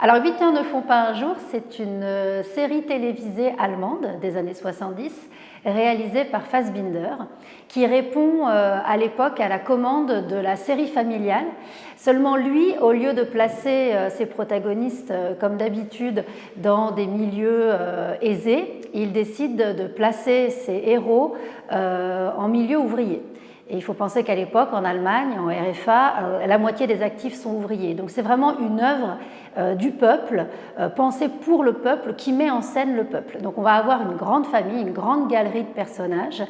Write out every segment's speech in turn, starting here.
Alors 8 heures ne font pas un jour, c'est une euh, série télévisée allemande des années 70 réalisée par Fassbinder qui répond euh, à l'époque à la commande de la série familiale. Seulement lui, au lieu de placer euh, ses protagonistes comme d'habitude dans des milieux aisés, il décide de placer ses héros en milieu ouvrier. Et il faut penser qu'à l'époque, en Allemagne, en RFA, euh, la moitié des actifs sont ouvriers. Donc c'est vraiment une œuvre euh, du peuple, euh, pensée pour le peuple, qui met en scène le peuple. Donc on va avoir une grande famille, une grande galerie de personnages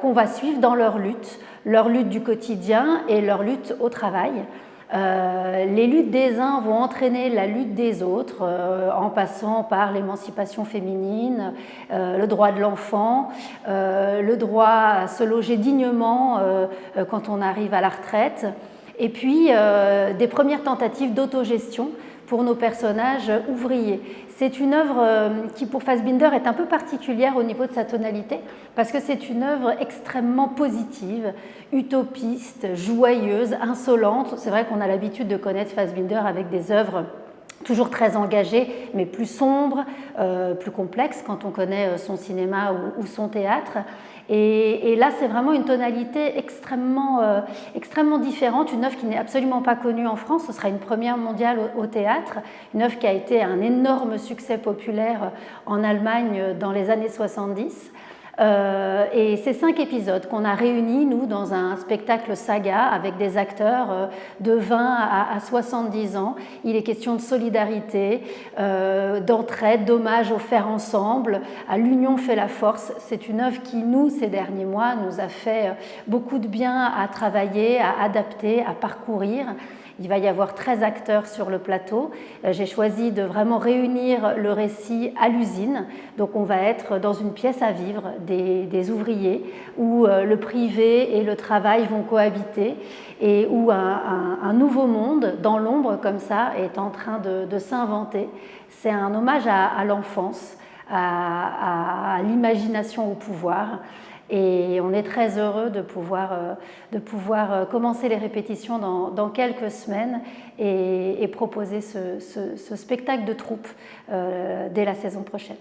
qu'on va suivre dans leur lutte, leur lutte du quotidien et leur lutte au travail. Euh, les luttes des uns vont entraîner la lutte des autres euh, en passant par l'émancipation féminine, euh, le droit de l'enfant, le droit à se loger dignement quand on arrive à la retraite, et puis des premières tentatives d'autogestion pour nos personnages ouvriers. C'est une œuvre euh, qui, pour Fassbinder, est un peu particulière au niveau de sa tonalité, parce que c'est une œuvre extrêmement positive, utopiste, joyeuse, insolente. C'est vrai qu'on a l'habitude de connaître Fassbinder avec des œuvres toujours très engagées, mais plus sombres, euh, plus complexes quand on connaît euh, son cinéma ou son théâtre. Et, là, c'est vraiment une tonalité extrêmement, euh, extrêmement différente, une œuvre qui n'est absolument pas connue en France, ce sera une première mondiale au, théâtre, une œuvre qui a été un énorme succès populaire en Allemagne dans les années 70. Euh, et ces cinq épisodes qu'on a réunis, nous, dans un spectacle saga avec des acteurs euh, de 20 à, 70 ans. Il est question de solidarité, euh, d'entraide, d'hommage au faire ensemble, à l'union fait la force. C'est une œuvre qui, nous, ces derniers mois, nous a fait beaucoup de bien à travailler, à adapter, à parcourir. Il va y avoir 13 acteurs sur le plateau. Euh, j'ai choisi de vraiment réunir le récit à l'usine. Donc on va être dans une pièce à vivre des, ouvriers où euh, le privé et le travail vont cohabiter et où un, nouveau monde dans l'ombre comme ça est en train de, s'inventer. C'est un hommage à, l'enfance, à l'imagination au pouvoir. Et on est très heureux de pouvoir, euh, de pouvoir euh, commencer les répétitions dans, quelques semaines et, proposer ce, spectacle de troupe euh, dès la saison prochaine.